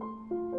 you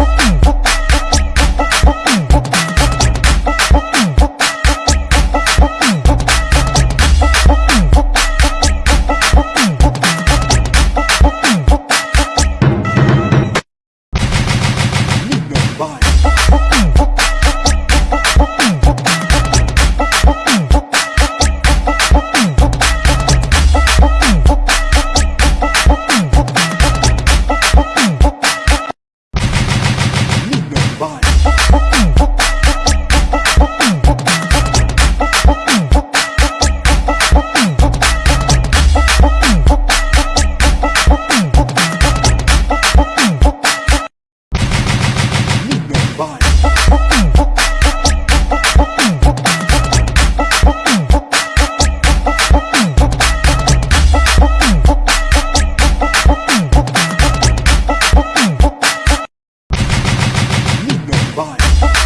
Oh, oh.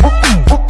Ooh, ooh, ooh.